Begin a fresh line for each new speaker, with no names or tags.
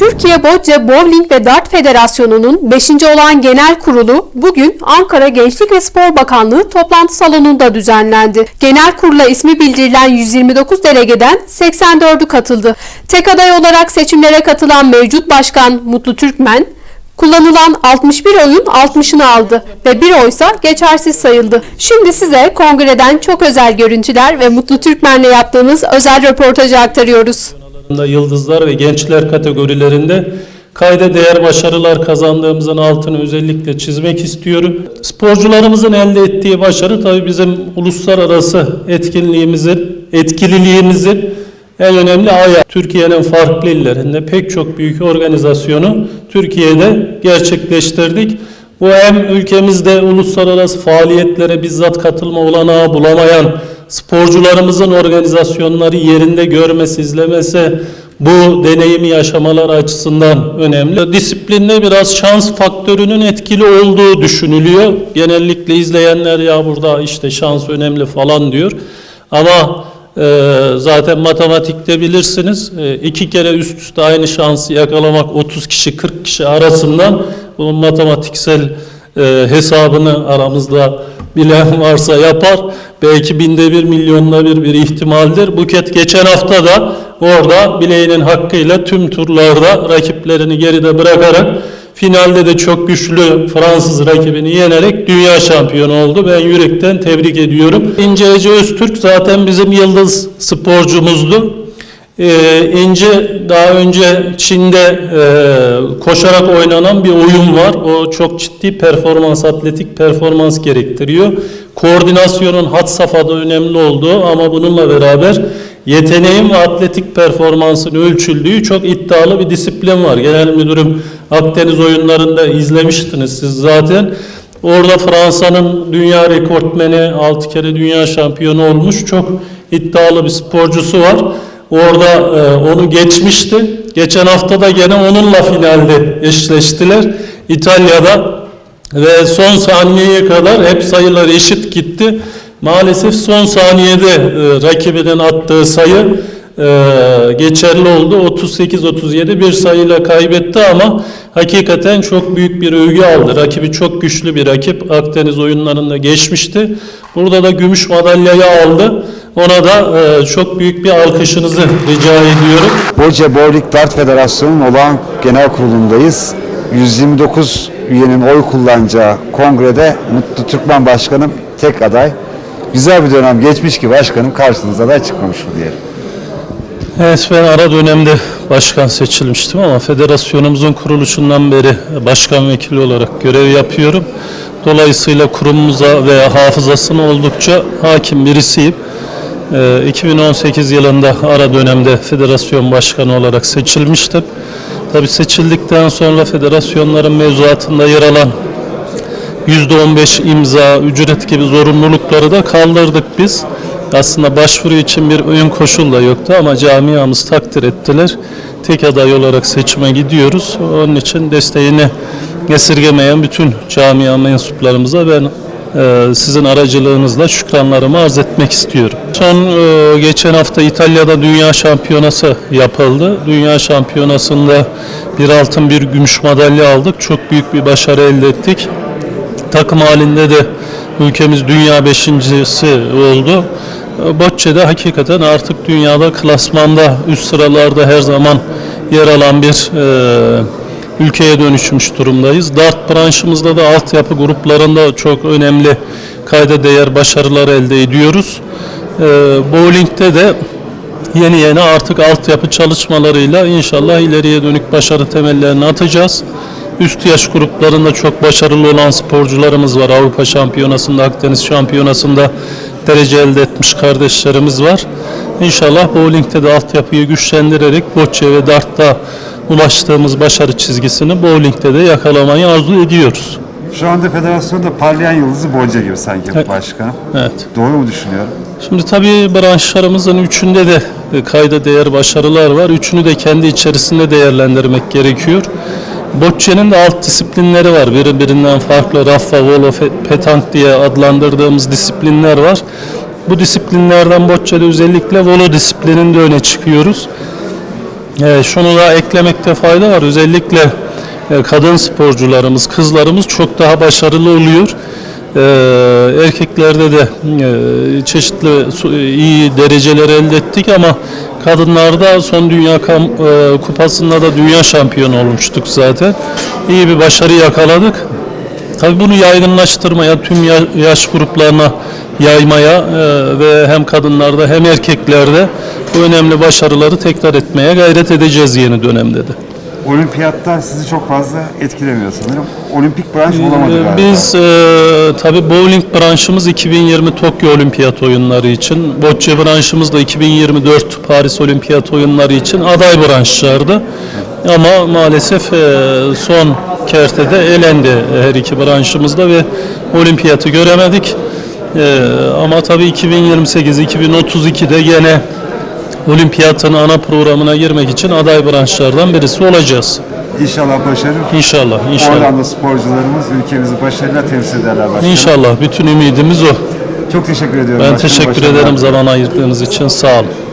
Türkiye Bocce Bowling ve Dart Federasyonu'nun 5. olan genel kurulu bugün Ankara Gençlik ve Spor Bakanlığı toplantı salonunda düzenlendi. Genel kurula ismi bildirilen 129 delegeden 84'ü katıldı. Tek aday olarak seçimlere katılan mevcut başkan Mutlu Türkmen, Kullanılan 61 oyun 60'ını aldı ve bir oysa geçersiz sayıldı. Şimdi size kongreden çok özel görüntüler ve Mutlu Türkmen'le yaptığımız özel röportajı aktarıyoruz.
Yıldızlar ve gençler kategorilerinde kayda değer başarılar kazandığımızın altını özellikle çizmek istiyorum. Sporcularımızın elde ettiği başarı tabii bizim uluslararası etkinliğimizin, etkililiğimizin en önemli ayağı. Türkiye'nin farklı illerinde pek çok büyük organizasyonu Türkiye'de gerçekleştirdik. Bu hem ülkemizde uluslararası faaliyetlere bizzat katılma olanağı bulamayan sporcularımızın organizasyonları yerinde görmesi, izlemesi bu deneyimi yaşamalar açısından önemli. Disiplinde biraz şans faktörünün etkili olduğu düşünülüyor. Genellikle izleyenler ya burada işte şans önemli falan diyor. Ama e, zaten matematikte bilirsiniz e, iki kere üst üste aynı şansı yakalamak 30 kişi 40 kişi arasından bunun matematiksel e, hesabını aramızda bilen varsa yapar. Belki binde bir milyonda bir bir ihtimaldir. Buket geçen hafta da orada bileğinin hakkıyla tüm turlarda rakiplerini geride bırakarak finalde de çok güçlü Fransız rakibini yenerek dünya şampiyonu oldu. Ben yürekten tebrik ediyorum. İnce Ece Öztürk zaten bizim yıldız sporcumuzdu. Ee, İnce daha önce Çin'de e, koşarak oynanan bir oyun var. O çok ciddi performans, atletik performans gerektiriyor. Koordinasyonun had safhada önemli olduğu ama bununla beraber yeteneğin ve atletik performansın ölçüldüğü çok iddialı bir disiplin var. Genel müdürüm Akdeniz oyunlarında izlemiştiniz siz zaten. Orada Fransa'nın dünya rekortmeni, 6 kere dünya şampiyonu olmuş çok iddialı bir sporcusu var. Orada e, onu geçmişti. Geçen hafta da gene onunla finalde eşleştiler. İtalya'da ve son saniyeye kadar hep sayılar eşit gitti. Maalesef son saniyede e, rakibinin attığı sayı e, geçerli oldu. 38-37 bir sayıyla kaybetti ama hakikaten çok büyük bir övgü aldı. Rakibi çok güçlü bir rakip. Akdeniz oyunlarında geçmişti. Burada da gümüş madalyayı aldı. Ona da e, çok büyük bir alkışınızı rica ediyorum.
Bocce Bowling Dart Federasyonu'nun olağan genel kurulundayız. 129 üyenin oy kullanacağı kongrede Mutlu Türkmen Başkanım tek aday. Güzel bir dönem geçmiş ki başkanım karşınıza aday çıkmamış mı diyelim.
Evet ben ara dönemde başkan seçilmiştim ama federasyonumuzun kuruluşundan beri başkan vekili olarak görev yapıyorum. Dolayısıyla kurumumuza veya hafızasına oldukça hakim birisiyim. Ee, 2018 yılında ara dönemde federasyon başkanı olarak seçilmiştim. Tabii seçildikten sonra federasyonların mevzuatında yer alan %15 imza, ücret gibi zorunlulukları da kaldırdık biz. Aslında başvuru için bir ön koşul da yoktu ama camiamız takdir ettiler. Tek aday olarak seçime gidiyoruz. Onun için desteğini esirgemeyen bütün camia mensuplarımıza ben sizin aracılığınızla şükranlarımı arz etmek istiyorum. Son e, geçen hafta İtalya'da Dünya Şampiyonası yapıldı. Dünya Şampiyonası'nda bir altın bir gümüş madalya aldık. Çok büyük bir başarı elde ettik. Takım halinde de ülkemiz dünya beşincisi oldu. Bocce'de hakikaten artık dünyada klasmanda üst sıralarda her zaman yer alan bir e, ülkeye dönüşmüş durumdayız. Dart branşımızda da altyapı gruplarında çok önemli kayda değer başarılar elde ediyoruz. E, bowling'de de yeni yeni artık altyapı çalışmalarıyla inşallah ileriye dönük başarı temellerini atacağız. Üst yaş gruplarında çok başarılı olan sporcularımız var. Avrupa Şampiyonası'nda, Akdeniz Şampiyonası'nda derece elde etmiş kardeşlerimiz var. İnşallah bowling'de de altyapıyı güçlendirerek bocce ve dartta ulaştığımız başarı çizgisini bowling'de de yakalamayı arzu ediyoruz.
Şu anda federasyonda parlayan yıldızı Bocce gibi sanki başkanım.
Evet.
Doğru mu düşünüyorum?
Şimdi tabii branşlarımızın üçünde de e, kayda değer başarılar var. Üçünü de kendi içerisinde değerlendirmek gerekiyor. Bocce'nin de alt disiplinleri var. Birbirinden farklı raffa, volo, petank diye adlandırdığımız disiplinler var. Bu disiplinlerden Bocce'de özellikle volo disiplininde öne çıkıyoruz. E, şunu da eklemekte fayda var. Özellikle e, kadın sporcularımız, kızlarımız çok daha başarılı oluyor. E, erkeklerde de e, çeşitli su- iyi dereceler elde ettik ama kadınlarda son dünya kam- e, kupasında da dünya şampiyonu olmuştuk zaten. İyi bir başarı yakaladık. Tabii bunu yaygınlaştırmaya, tüm ya- yaş gruplarına yaymaya e, ve hem kadınlarda hem erkeklerde bu önemli başarıları tekrar etmeye gayret edeceğiz yeni dönemde de.
Olimpiyatta sizi çok fazla etkilemiyor sanırım. Olimpik branş olamadı
Ee,
galiba.
Biz e, tabii bowling branşımız 2020 Tokyo Olimpiyat Oyunları için, bocce branşımız da 2024 Paris Olimpiyat Oyunları için aday branşlardı. Ama maalesef e, son kertede elendi her iki branşımızda ve olimpiyatı göremedik. E, ama tabii 2028-2032'de gene olimpiyatın ana programına girmek için aday branşlardan birisi olacağız.
İnşallah başarır.
İnşallah, inşallah.
Oradan da sporcularımız ülkemizi başarıyla temsil ederler başkanım.
İnşallah bütün ümidimiz o.
Çok teşekkür ediyorum.
Ben
başkanım.
teşekkür
Başarılar.
ederim zaman ayırdığınız için. Sağ olun.